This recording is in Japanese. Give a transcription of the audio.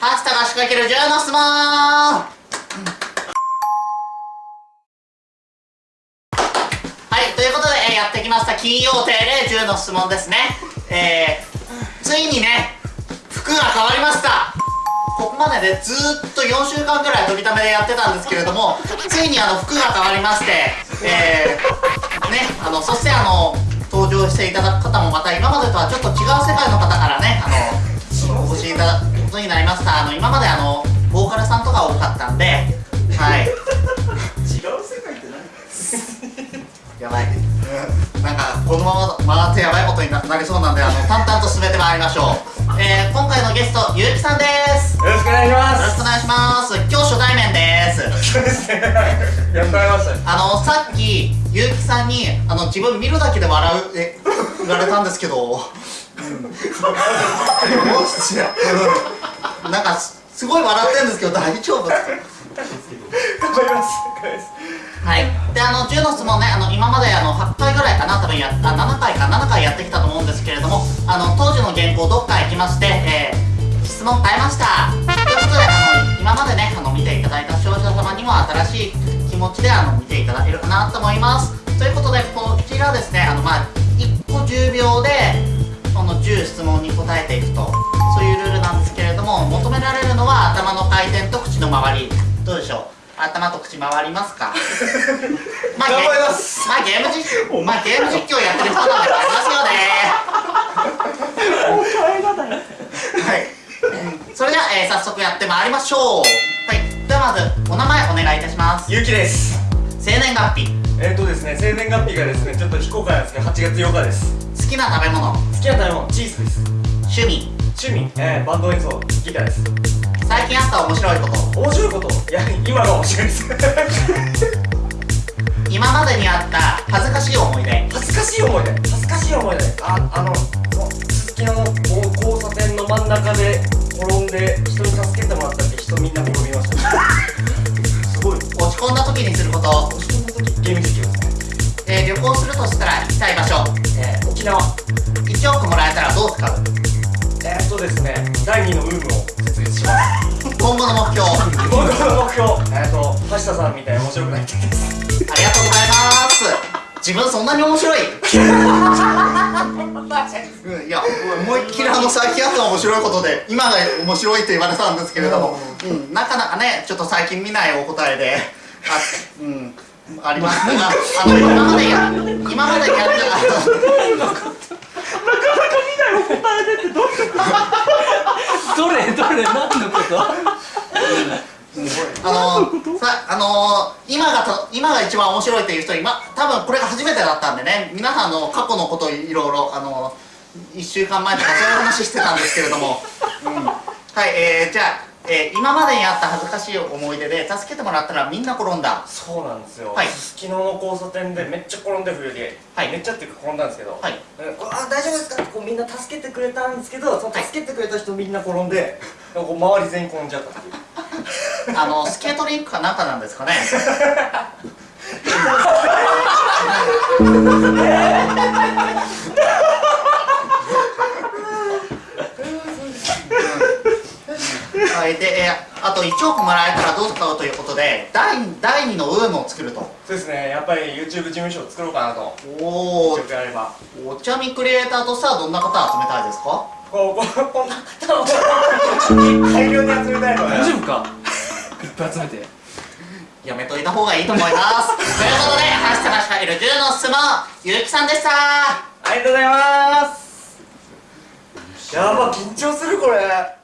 ハスタが仕掛ける10の質問はい、ということで、えやってきました金曜定例10の質問ですね。えー、ついにね、服が変わりましたここまででずっと4週間ぐらい飛びためでやってたんですけれども、ついにあの服が変わりまして、えー、ね、あの、そしてあの、登場していただく方もまた今までとはちょっと違う世界の方からね、あの、お越しいただくことになりました。あの、今まであの、ボーカルさんとか多かったんで、はい。違う世界って何？やばい。うんなんか、このまま回ってやばいことにななりそうなんで、あの、淡々と進めてまいりましょう。えー、今回のゲスト、ゆうきさんです。よよろしくお願いしますろしくお願いします。今日初対面です。そうですねやっと会いましたねあの、さっき、ゆうきさんに、あの、自分見るだけで笑う、え、言われたんですけど、なんかす、ごい笑ってるんですけど、大丈夫ですか頑張りますはい。で、あの、10の質問ね、あの、今まであの、8回ぐらいかな、多分やっ、あ、7回か、7回やってきたと思うんですけれども、あの、当時の原稿どっか行きまして、えー、質問変えました。ということで、あの、今までね、あの、見ていただいた視聴者様にも新しい気持ちで、あの、見ていただけるかなと思います。ということで、こちらですね、あの、まあ、1個10秒で、その10質問に答えていくと、そういうルールなんですけれども、求められるのは頭の回転と口の周り。どうでしょう？頭と口回りますか？まあ、ゲ頑張りますまあゲーム実況、まあゲーム実況やってる人なんでありますよね。はい。うんそれでは、えー早速やってまいりましょう。はい。ではまずお名前お願いいたします。ゆうきです生年月日、えっ、ー、とですね生年月日がですねちょっと非公開なんですけど8月8日です好きな食べ物、好きな食べ物チーズです。趣味、趣味、えー、バンド演奏ギターです。最近あった面白いこと、面白いこと？いや今が面白いです。今までにあった恥ずかしい思い出、恥ずかしい思い出？恥ずかしい思い出。ああのすすきの交差点の真ん中で転んで人に助けてもらったって人みんな転びました。すごい。落ち込んだ時にすること、落ち込んだ時ゲーム実況ですね。えー旅行するとしたら行きたい場所、えー、沖縄1億もらえたらどう使うえー、っとですね第2のウームを設立します。今後の目標、あ僕の目標。えー、っと橋田さんみたいに面白くなりたいです。りがとうございます。自分そんなに面白い？うんいや思いっきりあの最近あった面白いことで今が面白いって言われたんですけれども、うん、なかなかねちょっと最近見ないお答えで。あうんあります。が あの今までや今までやった。どれどれ何のこと？あのさあの今がと今が一番面白いっていう人今多分これが初めてだったんでね皆さんの過去のこといろいろあの1週間前とかそういう話してたんですけれども、うん、はいえー、じゃあ、えー今までにあった恥ずかしい思い出で助けてもらったらみんな転んだ。そうなんですよ、はい。すすきのの交差点でめっちゃ転んで冬で、はい。めっちゃっていうか転んだんですけど、はい。あ大丈夫ですか？ってこうみんな助けてくれたんですけどその助けてくれた人みんな転んで、こう周り全員転んじゃったっていう。あのスケートリンクかなんかなんですかね はい、で、えーあと1億もらえたらどう使うということで第第2のウームを作ると。そうですね。やっぱり YouTube 事務所を作ろうかなと。お1億あれば。お茶みクリエイターとしてはどんな方集めたいですか？こうこうこんな方を大量に集めたいの大丈夫かいっぱい集めてやめといた方がいいと思いますということで「ハッシュタグしかいる10の質問」ゆうきさんでしたありがとうございますやば緊張するこれ